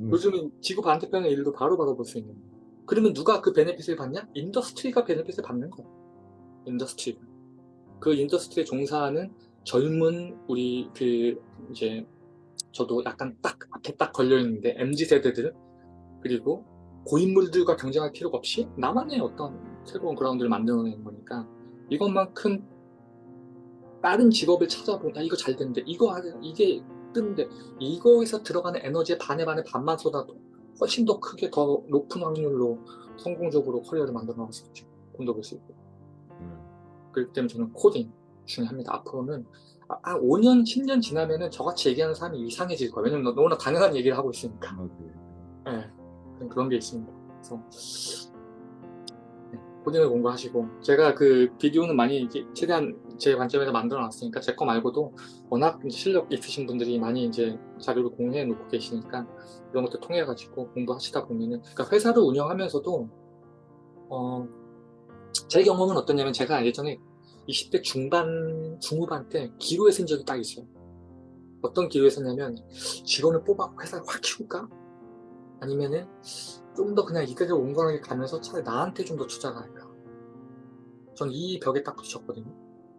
음. 요즘은 지구 반대편의 일도 바로 받아볼 수 있는 거예요. 그러면 누가 그 benefit을 받냐? industry가 benefit을 받는 거예요. industry가. 그 industry에 종사하는 젊은 우리 그 이제 저도 약간 딱 앞에 딱 걸려 있는데 MZ 세대들 그리고 고인물들과 경쟁할 필요가 없이 나만의 어떤 새로운 그라운드를 만들어내는 거니까 이것만큼 다른 직업을 찾아본다 이거 잘 되는데 이거 하자 이게 뜨는데 이거에서 들어가는 에너지의 반에 반에 반만 쏟아도 훨씬 더 크게 더 높은 확률로 성공적으로 커리어를 만들어 나갈 수 있죠 돈도 벌수 있고 음. 그렇기 때문에 저는 코딩 중요합니다. 앞으로는 아, 아, 5년, 10년 지나면은 저같이 얘기하는 사람이 이상해질 거예요. 왜냐면 너무나 당연한 얘기를 하고 있으니까. 맞아요. 예, 그런- 그런 게 있습니다. 그래서 네, 코딩을 공부하시고 제가 그 비디오는 많이 이제 최대한 제 관점에서 만들어 놨으니까 제 거 말고도 워낙 실력 있으신 분들이 많이 이제 자료를 공유해 놓고 계시니까 이런 것들 통해 가지고 공부하시다 보면은 그러니까 회사를 운영하면서도 어, 제 경험은 어떠냐면 제가 예전에 20대 중반, 중후반 때 기로에 쓴 적이 딱 있어요. 어떤 기로에 썼냐면 직원을 뽑아 회사를 확 키울까? 아니면은 좀 더 그냥 이대로 온건하게 가면서 차라리 나한테 좀 더 투자를 할까? 전 이 벽에 딱 부딪혔거든요.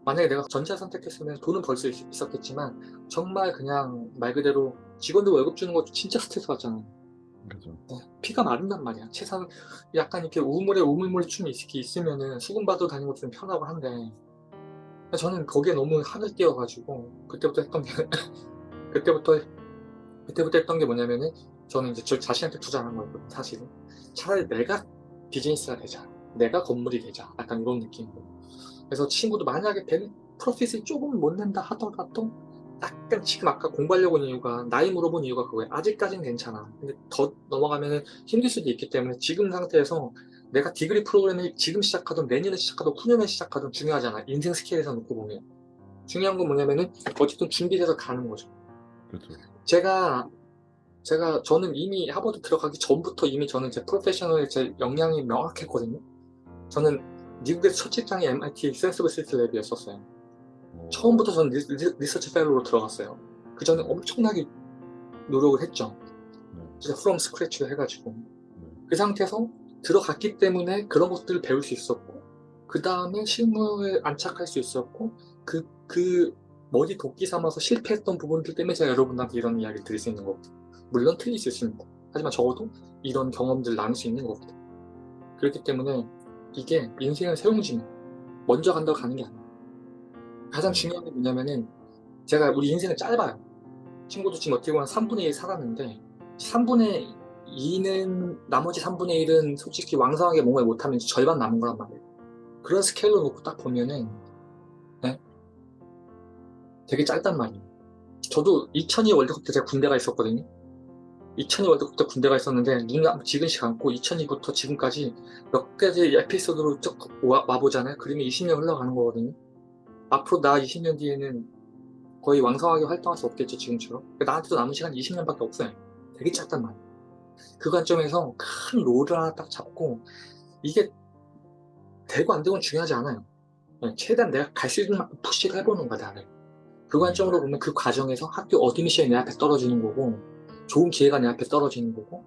만약에 내가 전자 선택했으면 돈은 벌 수 있었겠지만 정말 그냥 말 그대로 직원들 월급 주는 것도 진짜 스트레스 받잖아요. 그죠. 피가 마른단 말이야. 최상 약간 이렇게 우물에 우물물 춤이 있- 있으면은 수금받으러 다니는 것도 좀 편하고 한데 저는 거기에 너무 한을 띄어가지고 그때부터 했던 게 그때부터 그때부터 했던 게 뭐냐면은 저는 이제 저 자신한테 투자하는 거였거든요. 사실은 차라리 내가 비즈니스가 되자, 내가 건물이 되자, 약간 이런 느낌으로. 그래서 친구도 만약에 벤 프로핏을 조금 못 낸다 하더라도 약간 지금 아까 공부하려고 한 이유가 나이 물어본 이유가 그거예요. 아직까진 괜찮아. 근데 더 넘어가면은 힘들 수도 있기 때문에 지금 상태에서 내가 디그리 프로그램을 지금 시작하든 내년에 시작하든 후년에 시작하든 중요하잖아. 인생 스케일에서 놓고 보면. 중요한 건 뭐냐면은 어쨌든 준비돼서 가는 거죠. 그렇죠. 제가 제가 저는 이미 하버드 들어가기 전부터 이미 저는 제 프로페셔널 제 역량이 명확했거든요. 저는 미국의 첫 직장이 MIT 시스 lab이었었어요. 어, 처음부터 저는 리, 리- research fellow로 들어갔어요. 그 전에 엄청나게 노력을 했죠. 네. 진짜 from scratch로 해가지고 네. 그 상태에서 들어갔기 때문에 그런 것들을 배울 수 있었고 그 다음에 실무에 안착할 수 있었고 그, 그 머리 도끼 삼아서 실패했던 부분들 때문에 제가 여러분한테 이런 이야기를 드릴 수 있는 거거든요. 물론 틀릴 수 있습니다. 하지만 적어도 이런 경험들을 나눌 수 있는 거거든요. 그렇기 때문에 이게 인생을 세웅지면 먼저 간다고 가는 게 아니에요. 가장 중요한 게 뭐냐면은 제가 우리 인생은 짧아요. 친구도 지금 어떻게 보면 3분의 1 살았는데 3분의 2는 나머지 3분의 1은 솔직히 왕성하게 뭔가를 못하면 절반 남은 거란 말이에요. 그런 스케일로 놓고 딱 보면은 네? 되게 짧단 말이에요. 저도 2002 월드컵 때 제가 군대가 있었거든요. 2002 월드컵 때 군대가 있었는데 눈 지근씩 감고 2002부터 지금까지 몇 가지 에피소드로 쭉 와, 와보잖아요. 그러면 20년 흘러가는 거거든요. 앞으로 나 20년 뒤에는 거의 왕성하게 활동할 수 없겠죠 지금처럼 나한테도 남은 시간 20년밖에 없어요 되게 짧단 말이에요 그 관점에서 큰 롤을 하나 딱 잡고 이게 되고 안 되고는 중요하지 않아요. 최대한 내가 갈 수 있는 만큼 push를 해보는 거야 나를 그 관점으로 보면 그 과정에서 학교 admission이 내 앞에 떨어지는 거고 좋은 기회가 내 앞에 떨어지는 거고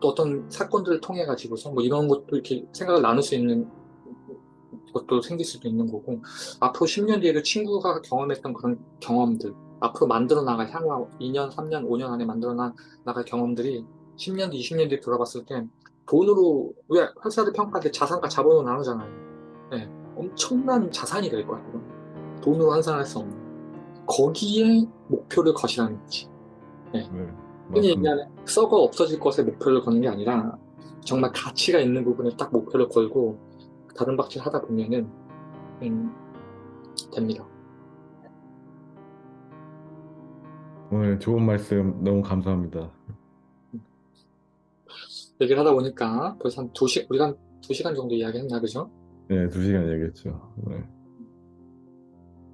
또 어떤 사건들을 통해 가지고서 뭐 이런 것도 이렇게 생각을 나눌 수 있는 것도 생길 수도 있는 거고 앞으로 10년 뒤에도 친구가 경험했던 그런 경험들 앞으로 만들어 나갈 향후 2년, 3년, 5년 안에 만들어 나- 나갈 경험들이 10년 뒤, 20년 뒤에 돌아봤을 때 돈으로 왜 회사들 평가할 때 자산과 자본으로 나누잖아요 네, 엄청난 자산이 될 거야 그건. 돈으로 환산할 수 없는 거기에 목표를 거시라는 거지 네. 흔히 맞습니다. 얘기하는 썩어 없어질 것에 목표를 거는 게 아니라 정말 가치가 있는 부분에 딱 목표를 걸고 다른 박질 하다 보면은 음, 됩니다. 오늘 좋은 말씀 너무 감사합니다. 얘기를 하다 보니까 벌써 한두 시, 우리가 한두 시간 정도 이야기했나 그죠? 네, 두 시간 얘기했죠. 네.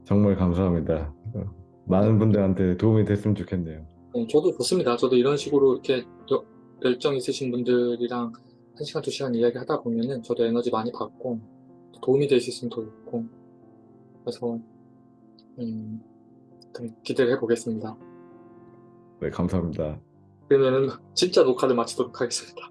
정말 감사합니다. 어, 많은 분들한테 도움이 됐으면 좋겠네요. 네, 저도 좋습니다. 저도 이런 식으로 이렇게 여- 열정 있으신 분들이랑 한 시간 두 시간 이야기 하다 보면은 저도 에너지 많이 받고 도움이 될 수 있으면 더 좋고 그래서 음, 좀 기대를 해보겠습니다. 네, 감사합니다. 그러면은 진짜 녹화를 마치도록 하겠습니다.